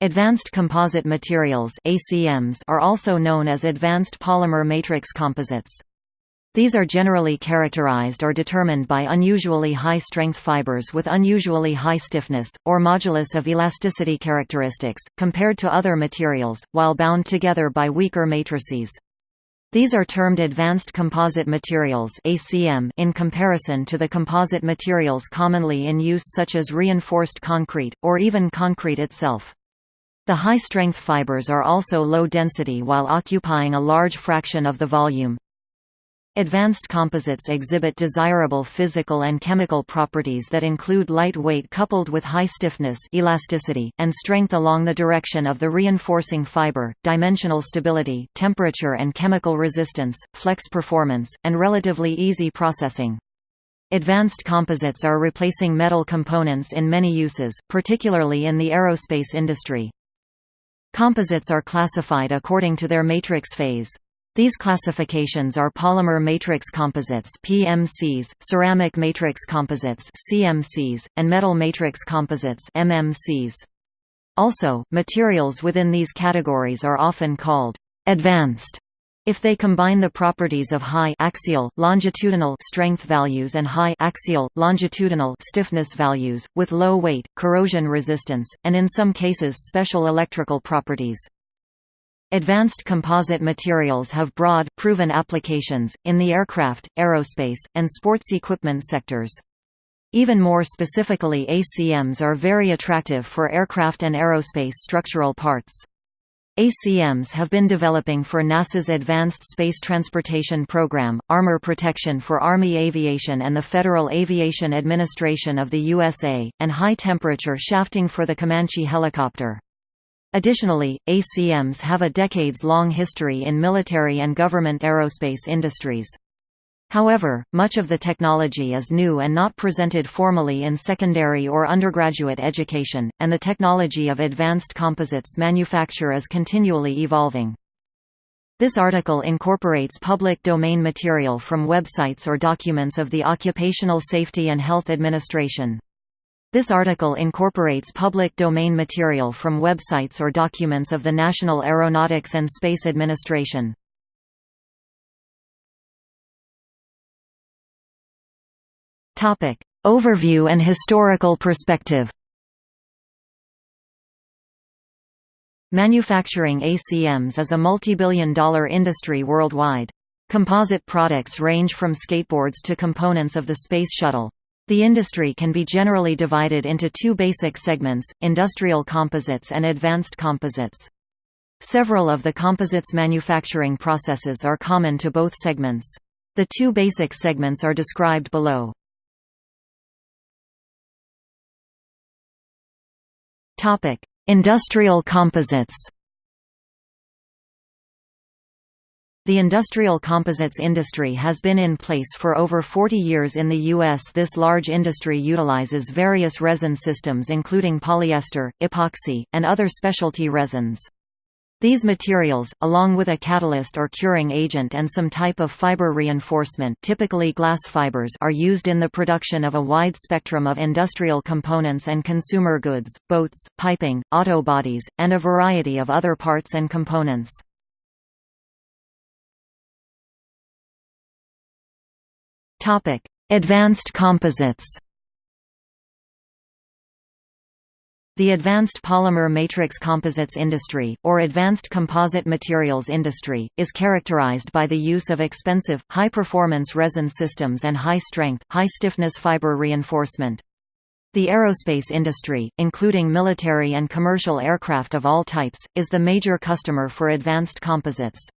Advanced composite materials ACMs are also known as advanced polymer matrix composites. These are generally characterized or determined by unusually high-strength fibers with unusually high stiffness, or modulus of elasticity characteristics, compared to other materials, while bound together by weaker matrices. These are termed advanced composite materials ACM in comparison to the composite materials commonly in use such as reinforced concrete, or even concrete itself. The high-strength fibers are also low density while occupying a large fraction of the volume. Advanced composites exhibit desirable physical and chemical properties that include light weight coupled with high stiffness elasticity, and strength along the direction of the reinforcing fiber, dimensional stability temperature and chemical resistance, flex performance, and relatively easy processing. Advanced composites are replacing metal components in many uses, particularly in the aerospace industry. Composites are classified according to their matrix phase. These classifications are polymer matrix composites (PMCs), ceramic matrix composites (CMCs), and metal matrix composites (MMCs). Also, materials within these categories are often called advanced if they combine the properties of high axial, longitudinal strength values and high axial, longitudinal stiffness values, with low weight, corrosion resistance, and in some cases special electrical properties. Advanced composite materials have broad, proven applications, in the aircraft, aerospace, and sports equipment sectors. Even more specifically ACMs are very attractive for aircraft and aerospace structural parts. ACMs have been developing for NASA's Advanced Space Transportation Program, armor protection for Army Aviation and the Federal Aviation Administration of the USA, and high-temperature shafting for the Comanche helicopter. Additionally, ACMs have a decades-long history in military and government aerospace industries. However, much of the technology is new and not presented formally in secondary or undergraduate education, and the technology of advanced composites manufacture is continually evolving. This article incorporates public domain material from websites or documents of the Occupational Safety and Health Administration. This article incorporates public domain material from websites or documents of the National Aeronautics and Space Administration. Topic: Overview and historical perspective. Manufacturing ACMs is a multibillion dollar industry worldwide. Composite products range from skateboards to components of the Space Shuttle. The industry can be generally divided into two basic segments, industrial composites and advanced composites. Several of the composites manufacturing processes are common to both segments. The two basic segments are described below. Topic: Industrial composites. The industrial composites industry has been in place for over 40 years in the U.S. This large industry utilizes various resin systems including polyester, epoxy, and other specialty resins. These materials, along with a catalyst or curing agent and some type of fiber reinforcement typically glass fibers are used in the production of a wide spectrum of industrial components and consumer goods, boats, piping, auto bodies, and a variety of other parts and components. Advanced composites The advanced polymer matrix composites industry, or advanced composite materials industry, is characterized by the use of expensive, high-performance resin systems and high-strength, high-stiffness fiber reinforcement. The aerospace industry, including military and commercial aircraft of all types, is the major customer for advanced composites.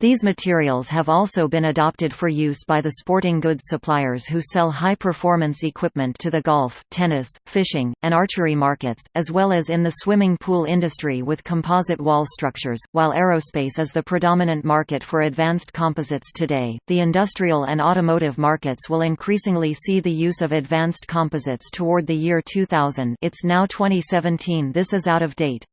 These materials have also been adopted for use by the sporting goods suppliers who sell high-performance equipment to the golf, tennis, fishing, and archery markets, as well as in the swimming pool industry with composite wall structures. While aerospace is the predominant market for advanced composites today, the industrial and automotive markets will increasingly see the use of advanced composites toward the year 2000. It's now 2017. This is out of date.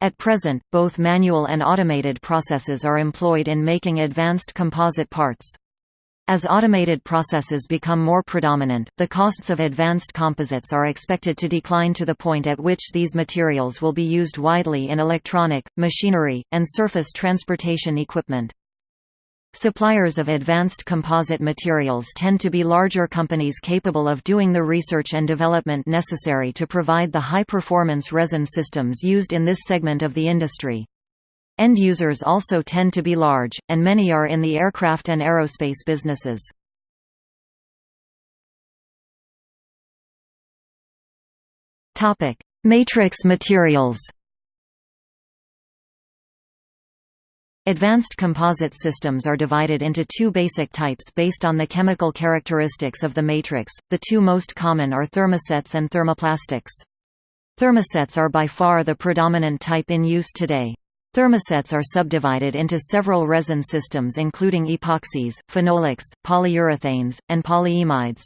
At present, both manual and automated processes are employed in making advanced composite parts. As automated processes become more predominant, the costs of advanced composites are expected to decline to the point at which these materials will be used widely in electronic, machinery, and surface transportation equipment. Suppliers of advanced composite materials tend to be larger companies capable of doing the research and development necessary to provide the high-performance resin systems used in this segment of the industry. End users also tend to be large, and many are in the aircraft and aerospace businesses. Matrix materials Advanced composite systems are divided into two basic types based on the chemical characteristics of the matrix, the two most common are thermosets and thermoplastics. Thermosets are by far the predominant type in use today. Thermosets are subdivided into several resin systems including epoxies, phenolics, polyurethanes, and polyimides.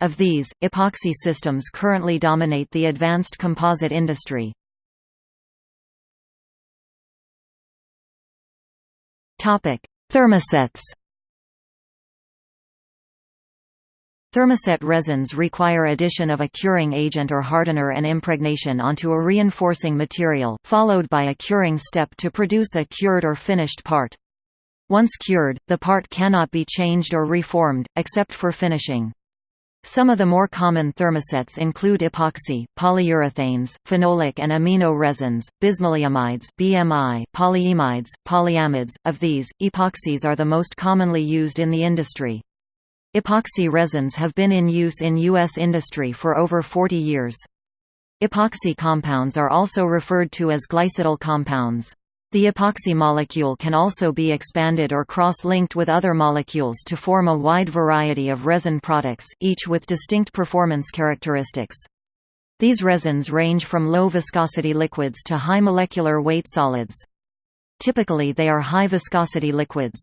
Of these, epoxy systems currently dominate the advanced composite industry. Thermosets Thermoset resins require addition of a curing agent or hardener and impregnation onto a reinforcing material, followed by a curing step to produce a cured or finished part. Once cured, the part cannot be changed or reformed, except for finishing. Some of the more common thermosets include epoxy, polyurethanes, phenolic and amino resins, bismaleimides (BMI), polyimides, polyamides. Of these, epoxies are the most commonly used in the industry. Epoxy resins have been in use in U.S. industry for over 40 years. Epoxy compounds are also referred to as glycidyl compounds. The epoxy molecule can also be expanded or cross-linked with other molecules to form a wide variety of resin products, each with distinct performance characteristics. These resins range from low viscosity liquids to high molecular weight solids. Typically they are high viscosity liquids.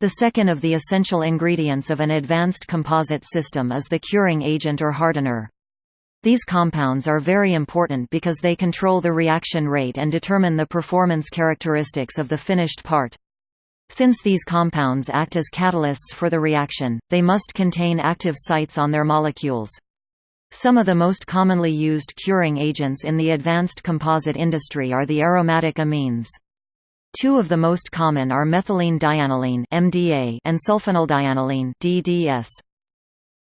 The second of the essential ingredients of an advanced composite system is the curing agent or hardener. These compounds are very important because they control the reaction rate and determine the performance characteristics of the finished part. Since these compounds act as catalysts for the reaction, they must contain active sites on their molecules. Some of the most commonly used curing agents in the advanced composite industry are the aromatic amines. Two of the most common are methylene dianiline (MDA) and sulfonylureadianiline (DDS).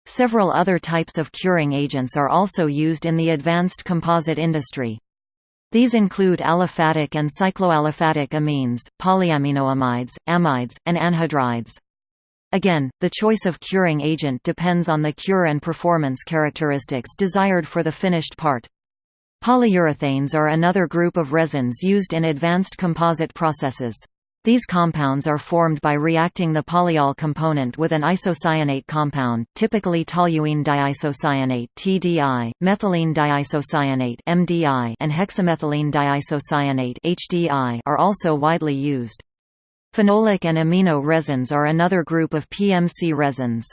Several other types of curing agents are also used in the advanced composite industry. These include aliphatic and cycloaliphatic amines, polyaminoamides, amides, and anhydrides. Again, the choice of curing agent depends on the cure and performance characteristics desired for the finished part. Polyurethanes are another group of resins used in advanced composite processes. These compounds are formed by reacting the polyol component with an isocyanate compound, typically toluene diisocyanate (TDI), methylene diisocyanate (MDI), and hexamethylene diisocyanate (HDI) are also widely used. Phenolic and amino resins are another group of PMC resins.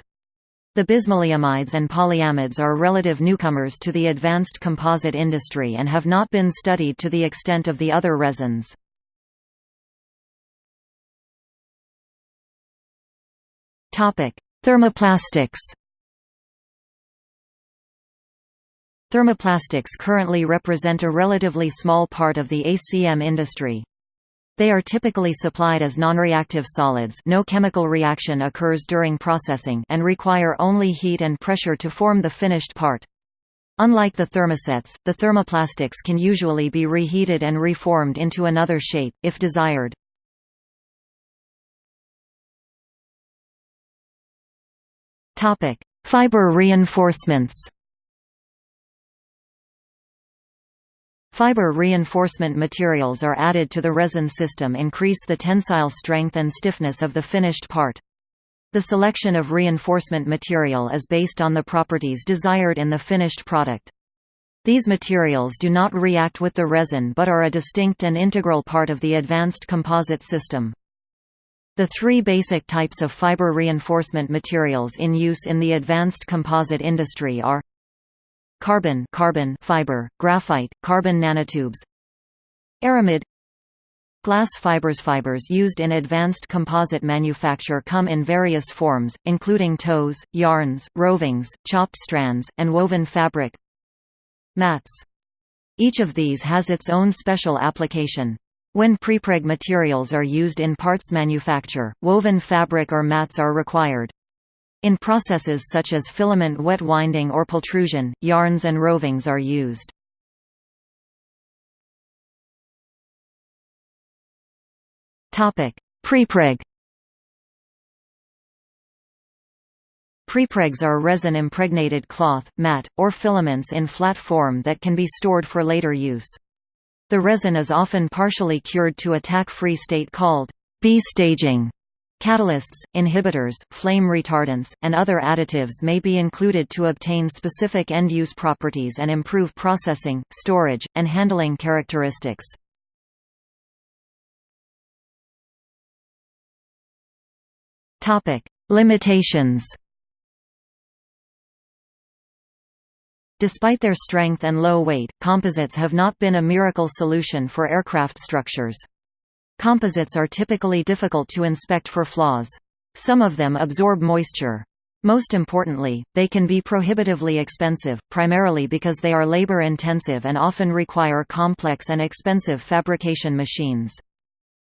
The bismaleimides and polyamides are relative newcomers to the advanced composite industry and have not been studied to the extent of the other resins. Thermoplastics Thermoplastics currently represent a relatively small part of the ACM industry. They are typically supplied as nonreactive solids no chemical reaction occurs during processing and require only heat and pressure to form the finished part. Unlike the thermosets, the thermoplastics can usually be reheated and reformed into another shape, if desired. Fiber reinforcements Fiber reinforcement materials are added to the resin system increase the tensile strength and stiffness of the finished part. The selection of reinforcement material is based on the properties desired in the finished product. These materials do not react with the resin but are a distinct and integral part of the advanced composite system. The three basic types of fiber reinforcement materials in use in the advanced composite industry are carbon carbon fiber, graphite, carbon nanotubes Aramid Glass fibers Fibers used in advanced composite manufacture come in various forms, including tows, yarns, rovings, chopped strands, and woven fabric Mats. Each of these has its own special application. When prepreg materials are used in parts manufacture, woven fabric or mats are required. In processes such as filament wet winding or pultrusion, yarns and rovings are used. Prepreg Prepregs are resin-impregnated cloth, mat, or filaments in flat form that can be stored for later use. The resin is often partially cured to a tack-free state called B-staging. Catalysts, inhibitors, flame retardants, and other additives may be included to obtain specific end-use properties and improve processing, storage, and handling characteristics. Limitations. Despite their strength and low weight, composites have not been a miracle solution for aircraft structures. Composites are typically difficult to inspect for flaws. Some of them absorb moisture. Most importantly, they can be prohibitively expensive, primarily because they are labor-intensive and often require complex and expensive fabrication machines.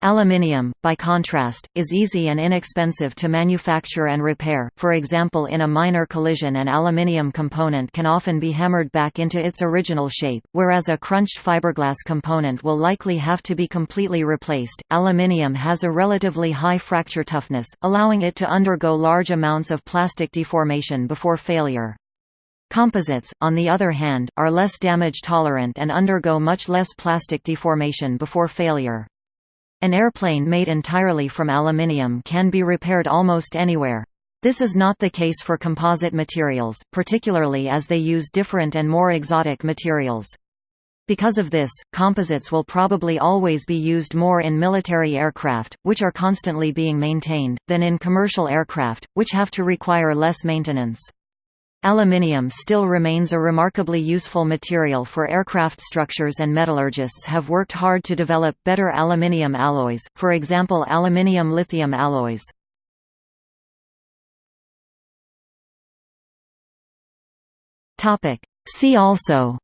Aluminium, by contrast, is easy and inexpensive to manufacture and repair, for example in a minor collision an aluminium component can often be hammered back into its original shape, whereas a crunched fiberglass component will likely have to be completely replaced. Aluminium has a relatively high fracture toughness, allowing it to undergo large amounts of plastic deformation before failure. Composites, on the other hand, are less damage tolerant and undergo much less plastic deformation before failure. An airplane made entirely from aluminium can be repaired almost anywhere. This is not the case for composite materials, particularly as they use different and more exotic materials. Because of this, composites will probably always be used more in military aircraft, which are constantly being maintained, than in commercial aircraft, which have to require less maintenance. Aluminium still remains a remarkably useful material for aircraft structures and metallurgists have worked hard to develop better aluminium alloys, for example aluminium-lithium alloys. See also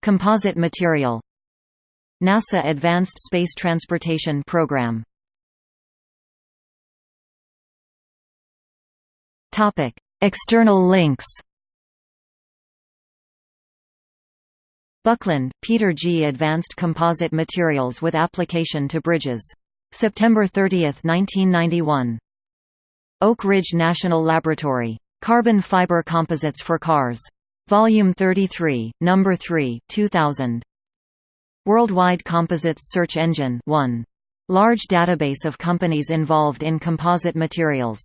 Composite material NASA Advanced Space Transportation Program External links. Buckland, Peter G. Advanced Composite Materials with Application to Bridges. September 30, 1991. Oak Ridge National Laboratory. Carbon Fiber Composites for Cars. Volume 33, Number 3, 2000. Worldwide Composites Search Engine 1. Large database of companies involved in composite materials.